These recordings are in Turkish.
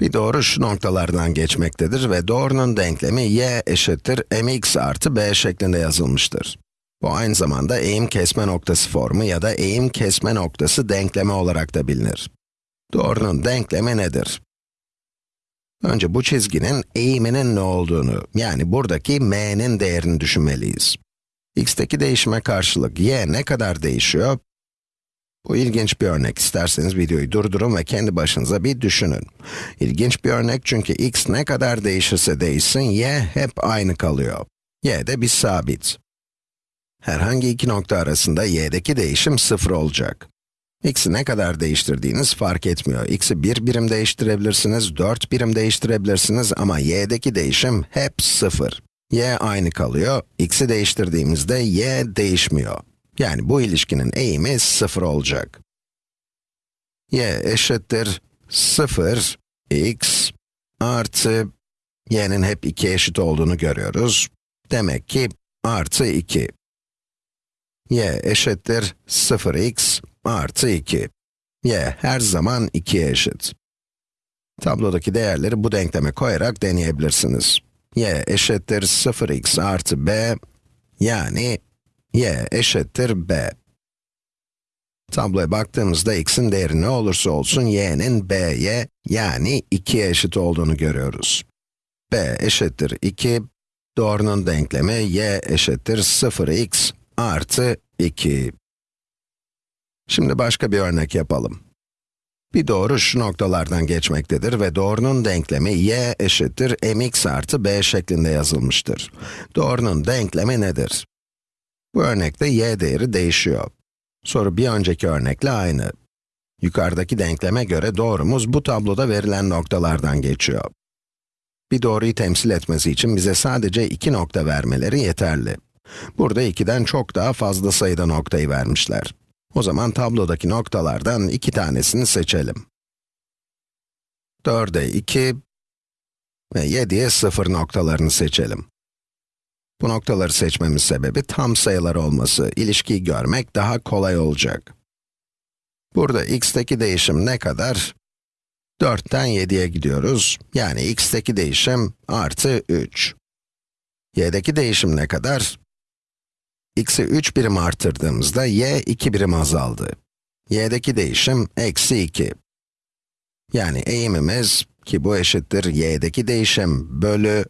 Bir doğru şu noktalardan geçmektedir ve doğrunun denklemi y eşittir mx artı b şeklinde yazılmıştır. Bu aynı zamanda eğim kesme noktası formu ya da eğim kesme noktası denklemi olarak da bilinir. Doğrunun denklemi nedir? Önce bu çizginin eğiminin ne olduğunu, yani buradaki m'nin değerini düşünmeliyiz. x'teki değişime karşılık y ne kadar değişiyor? Bu ilginç bir örnek. İsterseniz videoyu durdurun ve kendi başınıza bir düşünün. İlginç bir örnek çünkü x ne kadar değişirse değişsin, y hep aynı kalıyor. y de bir sabit. Herhangi iki nokta arasında y'deki değişim sıfır olacak. x'i ne kadar değiştirdiğiniz fark etmiyor. x'i bir birim değiştirebilirsiniz, 4 birim değiştirebilirsiniz ama y'deki değişim hep sıfır. y aynı kalıyor, x'i değiştirdiğimizde y değişmiyor. Yani bu ilişkinin eğimi 0 olacak. y eşittir 0, x artı, y'nin hep 2 eşit olduğunu görüyoruz. Demek ki artı 2. y eşittir 0x artı 2. y her zaman 2'ye eşit. Tablodaki değerleri bu denkleme koyarak deneyebilirsiniz. y eşittir 0x artı b, yani y eşittir b. Tabloya baktığımızda x'in değeri ne olursa olsun y'nin b'ye yani 2'ye eşit olduğunu görüyoruz. b eşittir 2, doğrunun denklemi y eşittir 0x artı 2. Şimdi başka bir örnek yapalım. Bir doğru şu noktalardan geçmektedir ve doğrunun denklemi y eşittir mx artı b şeklinde yazılmıştır. Doğrunun denklemi nedir? Bu örnekte y değeri değişiyor. Soru bir önceki örnekle aynı. Yukarıdaki denkleme göre doğrumuz bu tabloda verilen noktalardan geçiyor. Bir doğruyu temsil etmesi için bize sadece iki nokta vermeleri yeterli. Burada 2'den çok daha fazla sayıda noktayı vermişler. O zaman tablodaki noktalardan iki tanesini seçelim. 4'e 2 ve 7'ye 0 noktalarını seçelim. Bu noktaları seçmemin sebebi tam sayılar olması, ilişkiyi görmek daha kolay olacak. Burada x'teki değişim ne kadar? 4'ten 7'ye gidiyoruz, yani x'teki değişim artı 3. y'deki değişim ne kadar? x'i 3 birim artırdığımızda y 2 birim azaldı. y'deki değişim eksi 2. Yani eğimimiz, ki bu eşittir y'deki değişim bölü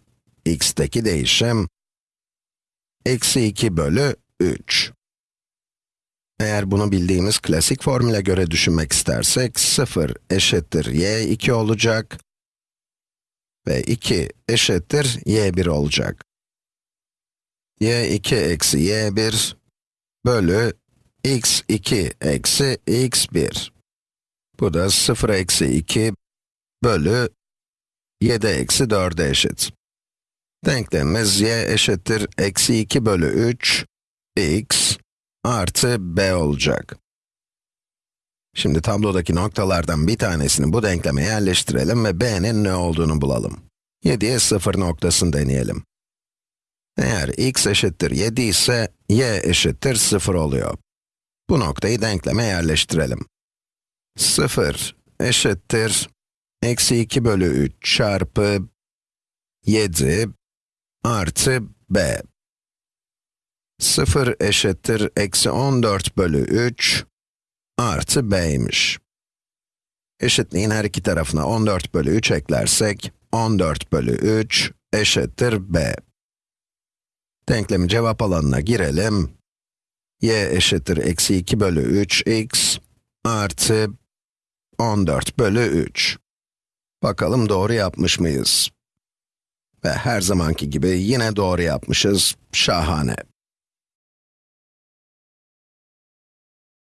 x'teki değişim, eksi 2 bölü 3. Eğer bunu bildiğimiz klasik formüle göre düşünmek istersek, 0 eşittir y2 olacak ve 2 eşittir y1 olacak. y2 eksi y1 bölü x2 eksi x1. Bu da 0 eksi 2 bölü 7 eksi 4'e eşit. Denklemimiz y eşittir eksi 2 bölü 3 x artı b olacak. Şimdi tablodaki noktalardan bir tanesini bu denkleme yerleştirelim ve b'nin ne olduğunu bulalım. 7'ye 0 noktasını deneyelim. Eğer x eşittir 7 ise y eşittir 0 oluyor. Bu noktayı denkleme yerleştirelim. 0 eşittir eksi 2 bölü 3 çarpı 7 artı b. 0 eşittir eksi 14 bölü 3 artı b'ymiş. Eşitliğin her iki tarafına 14 bölü 3 eklersek, 14 bölü 3 eşittir b. Denklemi cevap alanına girelim. y eşittir eksi 2 bölü 3 x artı 14 bölü 3. Bakalım doğru yapmış mıyız? Ve her zamanki gibi yine doğru yapmışız. Şahane.